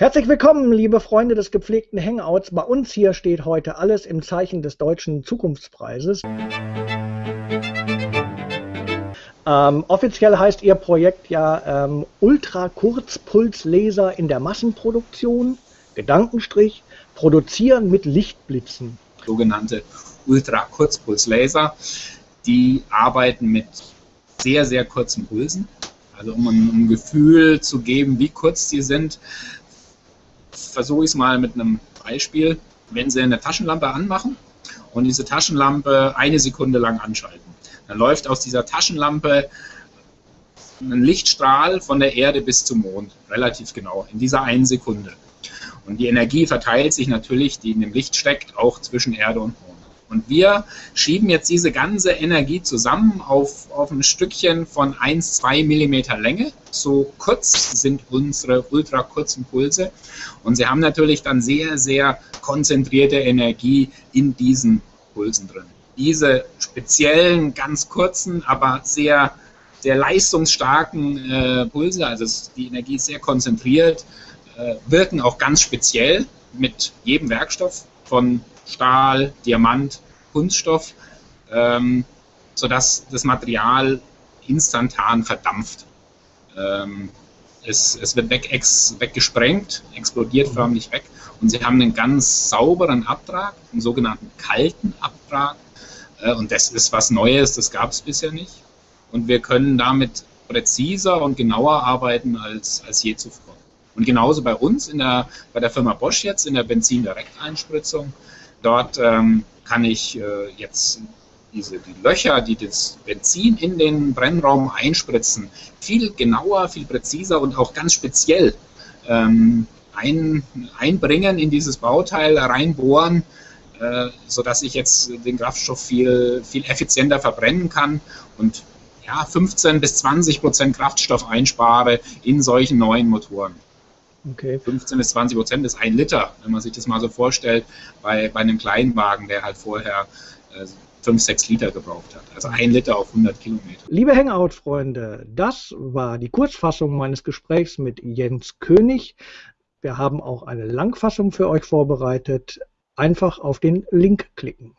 Herzlich willkommen, liebe Freunde des gepflegten Hangouts. Bei uns hier steht heute alles im Zeichen des Deutschen Zukunftspreises. Ähm, offiziell heißt Ihr Projekt ja ähm, Ultrakurzpulslaser in der Massenproduktion, Gedankenstrich, produzieren mit Lichtblitzen. Sogenannte Ultrakurzpulslaser, die arbeiten mit sehr, sehr kurzen Pulsen. Also um ein, Gefühl zu geben, wie kurz die sind, versuche ich es mal mit einem Beispiel. Wenn Sie eine Taschenlampe anmachen und diese Taschenlampe eine Sekunde lang anschalten, dann läuft aus dieser Taschenlampe ein Lichtstrahl von der Erde bis zum Mond, relativ genau, in dieser einen Sekunde. Und die Energie verteilt sich natürlich, die in dem Licht steckt, auch zwischen Erde und Mond. Und wir schieben jetzt diese ganze Energie zusammen auf, auf ein Stückchen von 1, 2 Millimeter Länge. So kurz sind unsere ultra kurzen Pulse. Und sie haben natürlich dann sehr, sehr konzentrierte Energie in diesen Pulsen drin. Diese speziellen, ganz kurzen, aber sehr, sehr leistungsstarken äh, Pulse, also die Energie ist sehr konzentriert, äh, wirken auch ganz speziell mit jedem Werkstoff von Stahl, Diamant, Kunststoff, ähm, sodass das Material instantan verdampft. Ähm, es, es, wird weg, ex, weggesprengt, explodiert mhm. förmlich weg und sie haben einen ganz sauberen Abtrag, einen sogenannten kalten Abtrag. Äh, und das ist was Neues, das gab es bisher nicht. Und wir können damit präziser und genauer arbeiten als, als je zuvor. Und genauso bei uns in der, bei der Firma Bosch jetzt in der Benzin-Direkteinspritzung Dort ähm, kann ich äh, jetzt diese die Löcher, die das Benzin in den Brennraum einspritzen, viel genauer, viel präziser und auch ganz speziell ähm, ein, einbringen in dieses Bauteil, reinbohren, äh, sodass ich jetzt den Kraftstoff viel, viel effizienter verbrennen kann und ja, 15 bis 20 Prozent Kraftstoff einspare in solchen neuen Motoren. Okay. 15 bis 20 Prozent ist ein Liter, wenn man sich das mal so vorstellt, bei, bei einem Kleinwagen, der halt vorher äh, 5, 6 Liter gebraucht hat. Also ein Liter auf 100 Kilometer. Liebe Hangout-Freunde, das war die Kurzfassung meines Gesprächs mit Jens König. Wir haben auch eine Langfassung für euch vorbereitet. Einfach auf den Link klicken.